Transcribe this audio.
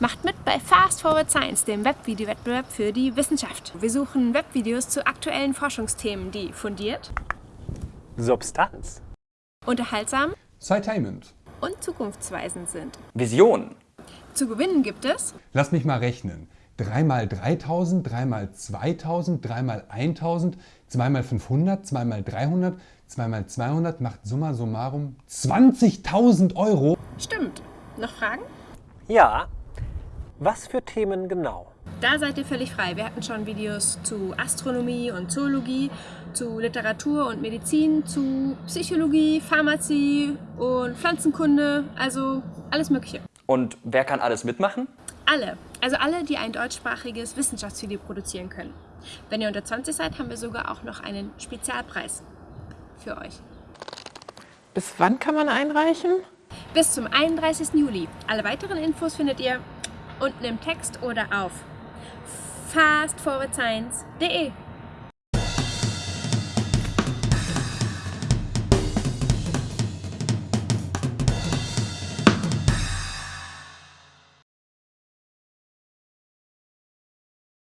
Macht mit bei Fast Forward Science, dem Webvideo-Wettbewerb für die Wissenschaft. Wir suchen Webvideos zu aktuellen Forschungsthemen, die fundiert, Substanz, unterhaltsam Citainment. und zukunftsweisend sind. Vision, Zu gewinnen gibt es Lass mich mal rechnen. 3 mal 3000, 3 mal 2000, 3 mal 1000, 2 mal 500, 2 mal 300, 2 mal 200 macht summa summarum 20.000 Euro. Stimmt. Noch Fragen? ja. Was für Themen genau? Da seid ihr völlig frei. Wir hatten schon Videos zu Astronomie und Zoologie, zu Literatur und Medizin, zu Psychologie, Pharmazie und Pflanzenkunde, also alles Mögliche. Und wer kann alles mitmachen? Alle, also alle, die ein deutschsprachiges Wissenschaftsvideo produzieren können. Wenn ihr unter 20 seid, haben wir sogar auch noch einen Spezialpreis für euch. Bis wann kann man einreichen? Bis zum 31. Juli. Alle weiteren Infos findet ihr unten im Text oder auf fastforwardscience.de.